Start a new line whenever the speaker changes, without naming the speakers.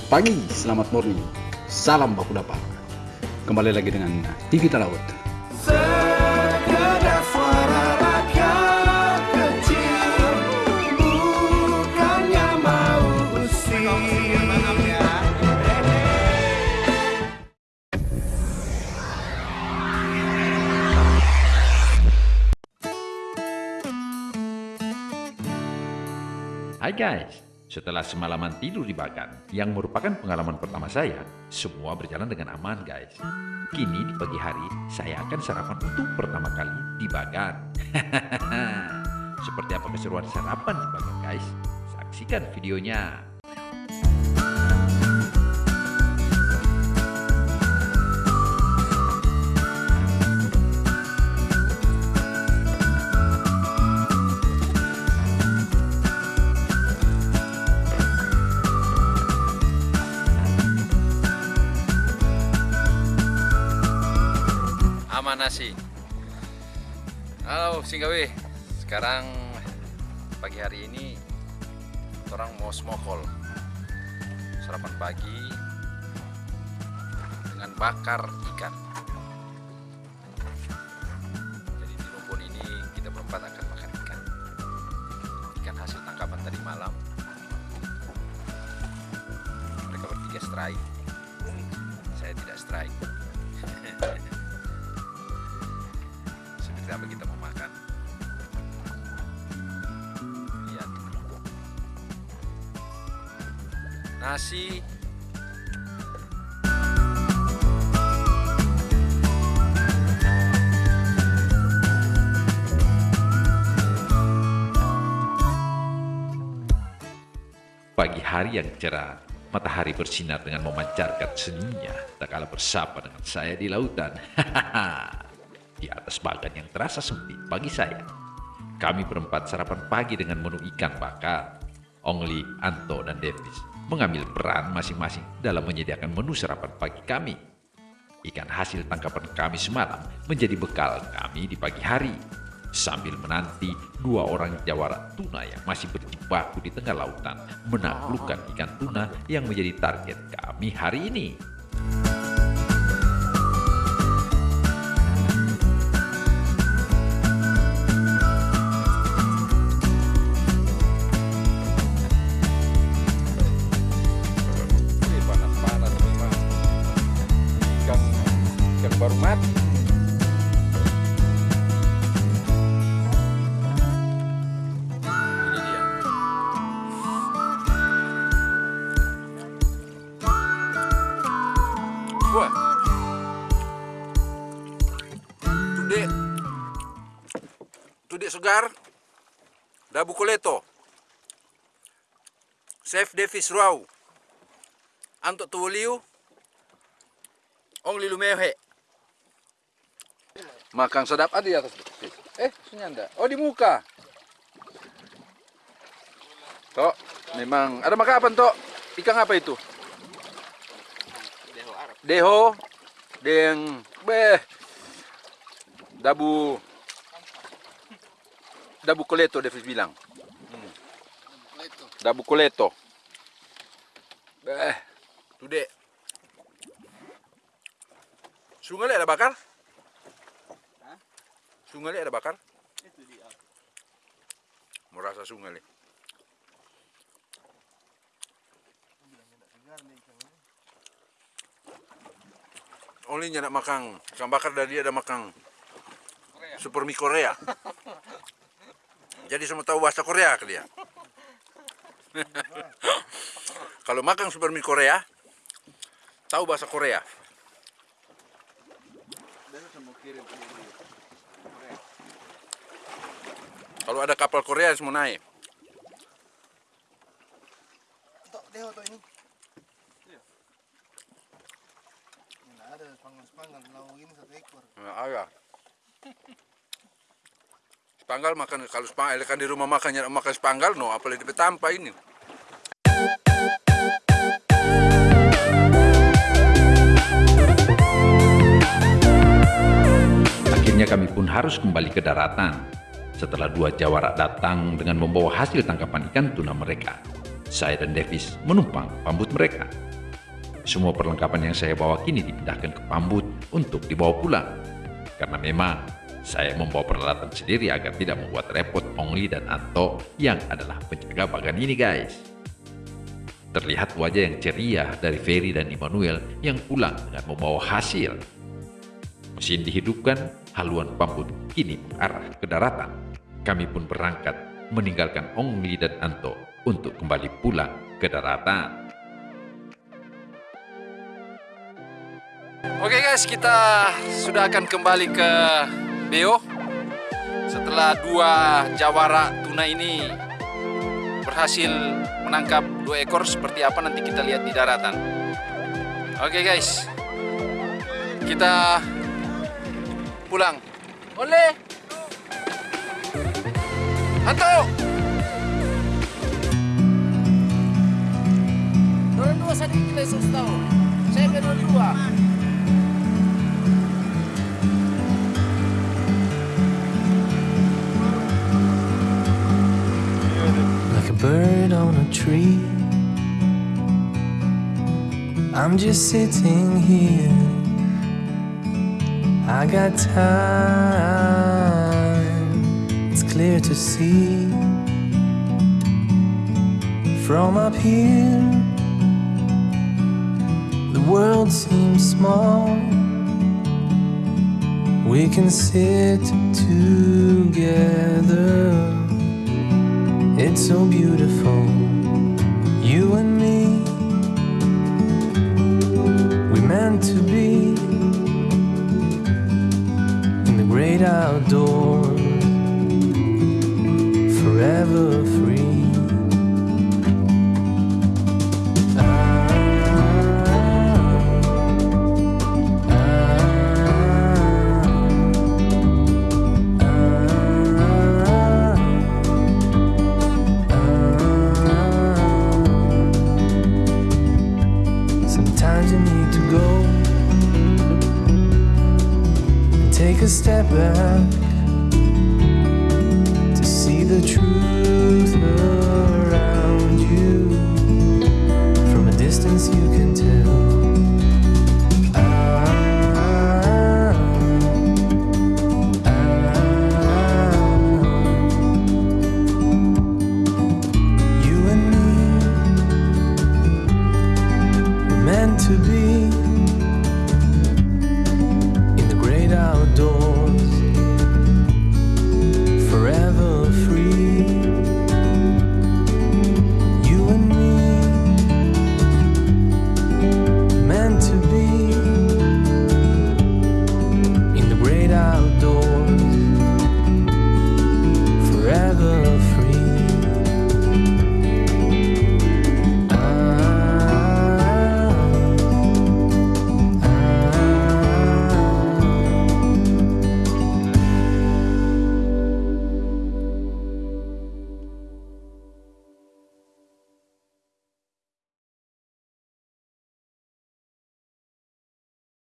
Selamat pagi, selamat morning. Salam baku dapat. Kembali lagi dengan TV Talaut.
Usir
Hai guys, setelah semalaman tidur di Bagan, yang merupakan pengalaman pertama saya, semua berjalan dengan aman guys. Kini di pagi hari, saya akan sarapan untuk pertama kali di Bagan. Seperti apa keseruan sarapan di Bagan guys? Saksikan videonya.
Aman nasi. Halo Singgawi. Sekarang pagi hari ini orang mau smokol. Sarapan pagi dengan bakar ikan. Seperti apa kita mau makan. Lihat nasi.
Pagi hari yang cerah, matahari bersinar dengan memancarkan senyumnya tak kalah bersama dengan saya di lautan. di atas bagan yang terasa sempit bagi saya. Kami berempat sarapan pagi dengan menu ikan bakar. Ongli, Anto, dan Davis mengambil peran masing-masing dalam menyediakan menu sarapan pagi kami. Ikan hasil tangkapan kami semalam menjadi bekal kami di pagi hari. Sambil menanti dua orang jawara tuna yang masih berjibaku di tengah lautan menaklukkan ikan tuna yang menjadi target kami hari ini.
Segar dabu koleto Chef Davis Rau Anto tuwaliw Ong lilumehe Makan sedap ada di atas Eh, senyanda Oh, di muka. Tok, memang. Ada makan apa, Tok? Ikan apa itu? Deho Arab. Deho Deng Beh. Dabu Dabu koleto, Davis bilang Hmm. Dabu koleto Beh Tude. Sungai ada bakar? Sungai ada bakar? Itu dia. Merasa sungai. Oli nak makan ikan bakar dari dia ada makan super mie Korea. Jadi semua tahu bahasa Korea ke dia. Kalau makan super mie Korea, tahu bahasa Korea. Kalau ada kapal Korea semua naik.
To ini ada spanggal-spanggal Lalu ini satu ekor
Nah, ada. Spanggal makan kalau spanggal kan di rumah makan makan spanggal no apalagi di ini.
Akhirnya kami pun harus kembali ke daratan. Setelah dua jawara datang dengan membawa hasil tangkapan ikan tuna mereka. Saya dan Davis menumpang pambut mereka. semua perlengkapan yang saya bawa kini dipindahkan ke Pambut untuk dibawa pulang. Karena memang saya membawa peralatan sendiri agar tidak membuat repot Ongli dan Anto yang adalah penjaga bagan ini guys. Terlihat wajah yang ceria dari Ferry dan Immanuel yang pulang dengan membawa hasil. Mesin dihidupkan, haluan Pambut kini mengarah ke daratan. Kami pun berangkat meninggalkan Ongli dan Anto untuk kembali pulang ke daratan.
Oke guys, kita sudah akan kembali ke Beo setelah dua jawara tuna ini berhasil menangkap dua ekor seperti apa nanti kita lihat di daratan. Oke guys, kita pulang. Oleh, Anto. Dua dua kita tahu. Saya kedua dua.
Tree. I'm just sitting here. I got time, it's clear to see. From up here, the world seems small. We can sit together. It's so beautiful, you and me. We meant to be in the great outdoors, step back to see the truth around you. From a distance, you can tell. Ah, ah. You and me meant to be